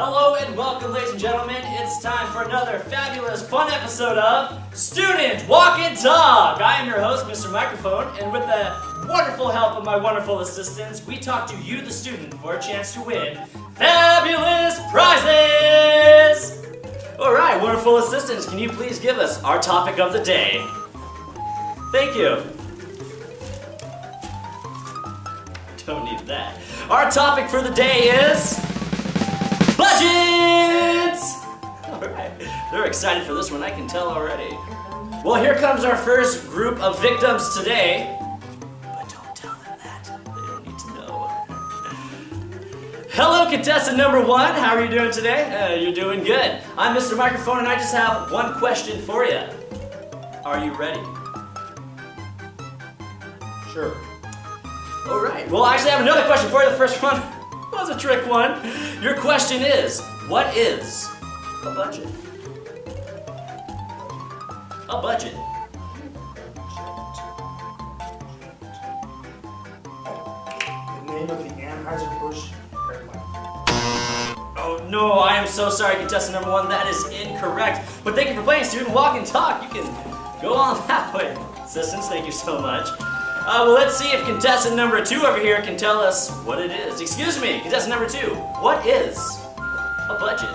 Hello and welcome, ladies and gentlemen. It's time for another fabulous, fun episode of Student Walk and Talk. I am your host, Mr. Microphone, and with the wonderful help of my wonderful assistants, we talk to you, the student, for a chance to win fabulous prizes. All right, wonderful assistants, can you please give us our topic of the day? Thank you. Don't need that. Our topic for the day is budgets. All right, they're excited for this one. I can tell already. Well, here comes our first group of victims today. But don't tell them that. They don't need to know. Hello, contestant number one. How are you doing today? Uh, you're doing good. I'm Mr. Microphone, and I just have one question for you. Are you ready? Sure. All right. Well, I actually have another question for you. The first one was a trick one. Your question is, what is a budget? A budget. The name of the Anheuser-Busch. Oh no, I am so sorry, contestant number one. That is incorrect. But thank you for playing, student. Walk and talk. You can go on that way. Assistants, thank you so much. Uh, well, let's see if contestant number two over here can tell us what it is. Excuse me, contestant number two. What is a budget?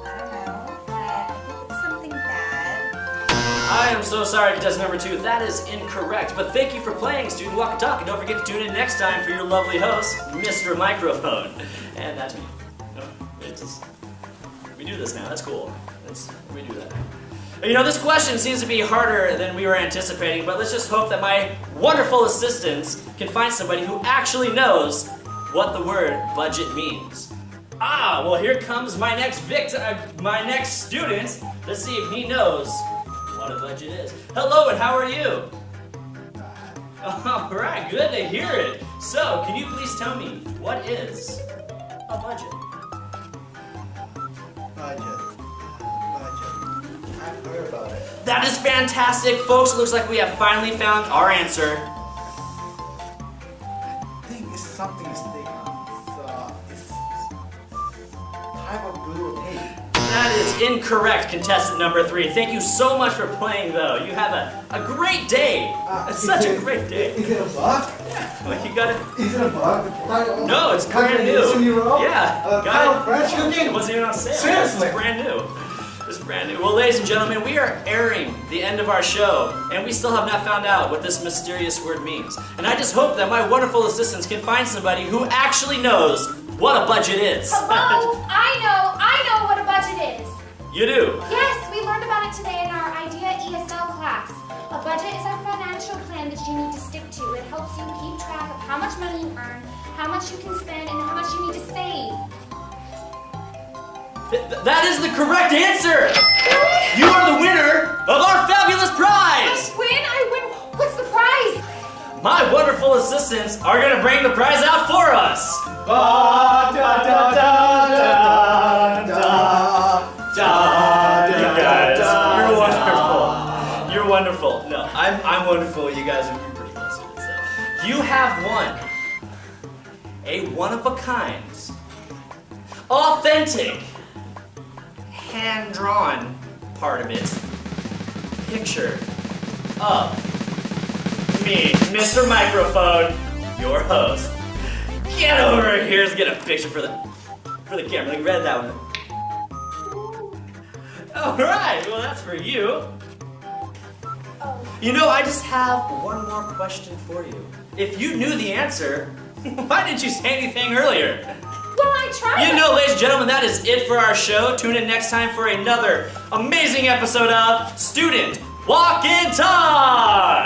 I don't know, but I think it's something bad. I am so sorry, contestant number two. That is incorrect. But thank you for playing, Student Walk and Talk. And don't forget to tune in next time for your lovely host, Mr. Microphone. And that's me. No, it's we do this now. That's cool. That's, we do that. You know, this question seems to be harder than we were anticipating, but let's just hope that my wonderful assistants can find somebody who actually knows what the word budget means. Ah, well here comes my next victim, uh, my next student. Let's see if he knows what a budget is. Hello, and how are you? All right, good to hear it. So, can you please tell me what is a? Budget. Budget. That is fantastic, folks. It looks like we have finally found our answer. I think it's something to stick on. It's, uh, it's type of glue or tape. That is incorrect, contestant number three. Thank you so much for playing, though. You have a, a great day. Uh, it's such a great day. Is it a bug? Like you got it. Is it a bug? No, it's brand new. Edition you wrote? Yeah, Uh, got it. cooking? It wasn't even on sale. Seriously? It's brand new. It's brand new. Well, ladies and gentlemen, we are airing the end of our show, and we still have not found out what this mysterious word means. And I just hope that my wonderful assistants can find somebody who actually knows what a budget is. Hello? I know, I know what a budget is. you do. Yes, we learned about it today in our IDEA ESL class. A budget is a financial plan that you need to stick to. It helps you keep track of how much money you earn, how much you can spend, and how much you need to save. Th- th- that is the correct answer. Really? You are the winner of our fabulous prize! I prize. win, I win. What's the prize? My wonderful assistants are going to bring the prize out for us. Ba, da, da, da, da, da, da, You guys, you're wonderful. You're wonderful. No, I'm, I'm wonderful. You guys are pretty close to it. So. You have won a one of a kind, authentic, hand drawn part of it picture of me, Mr. Microphone, your host. Get over here. Let's get a picture for the for the camera. Like, read that one. All right. Well, that's for you. You know, I just have one more question for you. If you knew the answer, why didn't you say anything earlier? You know, ladies and gentlemen, that is it for our show. Tune in next time for another amazing episode of Student Walk and Talk.